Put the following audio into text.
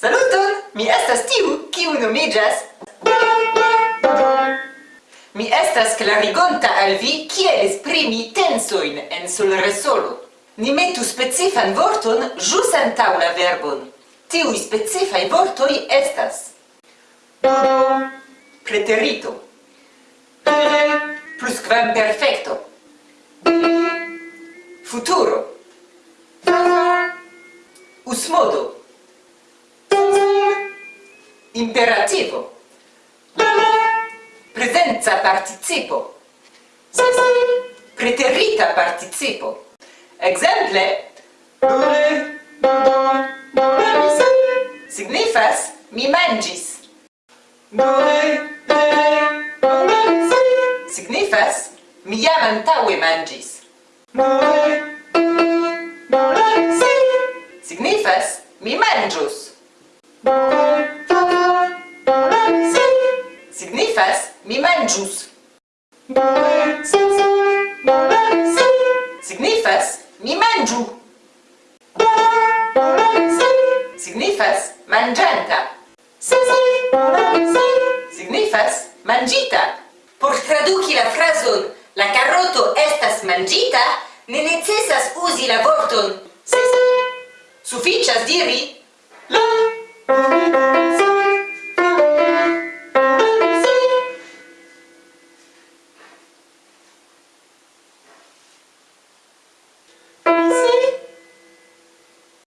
Saluton! Mi estas tiu, kiu nomiĝas... Mi estas clarigonta al vi kiel esprimi tensojn en solresolo. Ni metu specifan vorton ĵus antaŭ la verbon. Tiuj specifaj vortoj estas... Preterito. Plusquamperfecto. Futuro. Usmodo. modo. imperativo presenza participo. Preterita participo. Exemple? Signifas mi mangis. Signifas mi jam antaŭe mangis. Signifas mi manĝus. signifas mi manjus. Signifas mi manju. Signifas manjanta. Signifas manjita. Por traduki la frason la carroto estas manjita, ne necesas usi la vorton. Suficias diri la